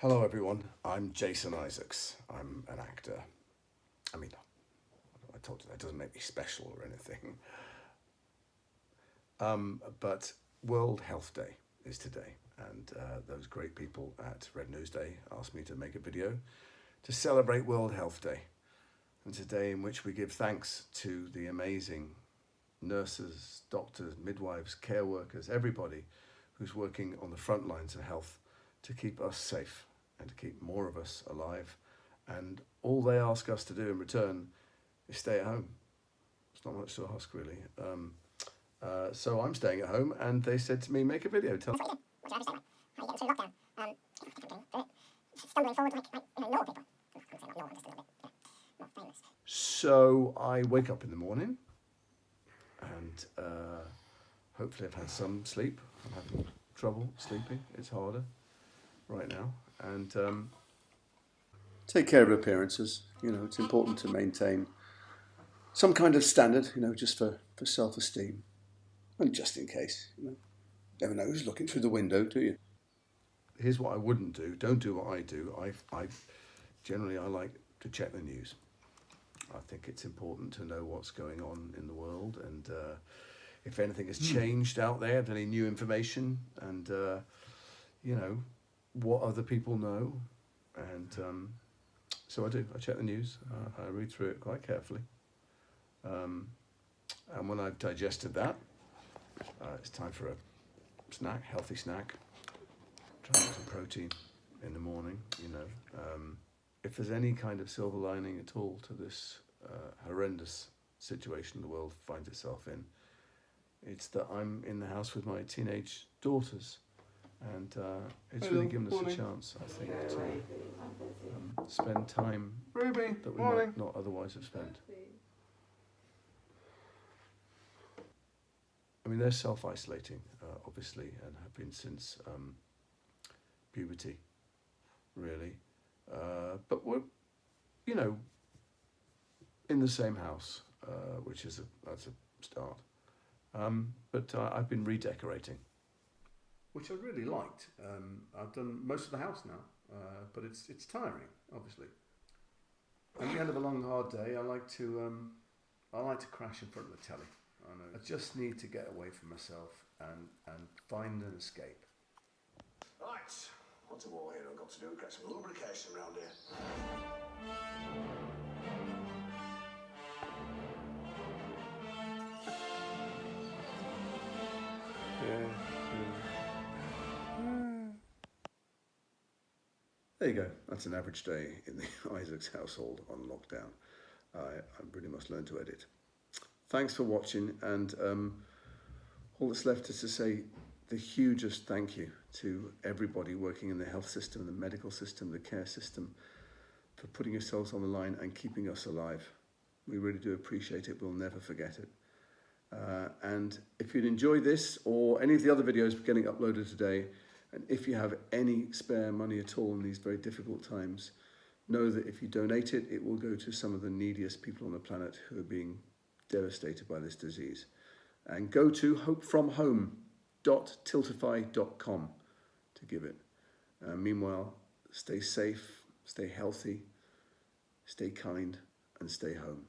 Hello everyone, I'm Jason Isaacs. I'm an actor. I mean, I told you that doesn't make me special or anything. Um, but World Health Day is today and uh, those great people at Red Nose Newsday asked me to make a video to celebrate World Health Day. And today in which we give thanks to the amazing nurses, doctors, midwives, care workers, everybody who's working on the front lines of health to keep us safe and to keep more of us alive. And all they ask us to do in return is stay at home. It's not much to ask, really. Um, uh, so I'm staying at home, and they said to me, make a video. Tell So I wake up in the morning, and uh, hopefully I've had some sleep. I'm having trouble sleeping. It's harder right now. And um, take care of appearances. You know, it's important to maintain some kind of standard, you know, just for, for self-esteem. And just in case, you know. Never know who's looking through the window, do you? Here's what I wouldn't do. Don't do what I do. I, I generally I like to check the news. I think it's important to know what's going on in the world and uh, if anything has hmm. changed out there, any new information, and uh, you know what other people know, and um, so I do. I check the news. Uh, I read through it quite carefully, um, and when I've digested that, uh, it's time for a snack, healthy snack. Try some protein in the morning. You know, um, if there's any kind of silver lining at all to this uh, horrendous situation the world finds itself in, it's that I'm in the house with my teenage daughters and uh, it's really given us a chance, I think, to um, spend time Ruby, that we morning. might not otherwise have spent. I mean, they're self-isolating, uh, obviously, and have been since um, puberty, really. Uh, but we're, you know, in the same house, uh, which is a, that's a start. Um, but uh, I've been redecorating which I really liked. Um, I've done most of the house now, uh, but it's it's tiring, obviously. At the end of a long hard day, I like to um, I like to crash in front of the telly. I know. I just need to get away from myself and and find an escape. Right, what's a war hero got to do? Get some lubrication around here. There you go. That's an average day in the Isaacs household on lockdown. I, I really must learn to edit. Thanks for watching and um, all that's left is to say the hugest thank you to everybody working in the health system, the medical system, the care system for putting yourselves on the line and keeping us alive. We really do appreciate it. We'll never forget it. Uh, and if you'd enjoy this or any of the other videos getting uploaded today, and if you have any spare money at all in these very difficult times, know that if you donate it, it will go to some of the neediest people on the planet who are being devastated by this disease. And go to hopefromhome.tiltify.com to give it. Uh, meanwhile, stay safe, stay healthy, stay kind, and stay home.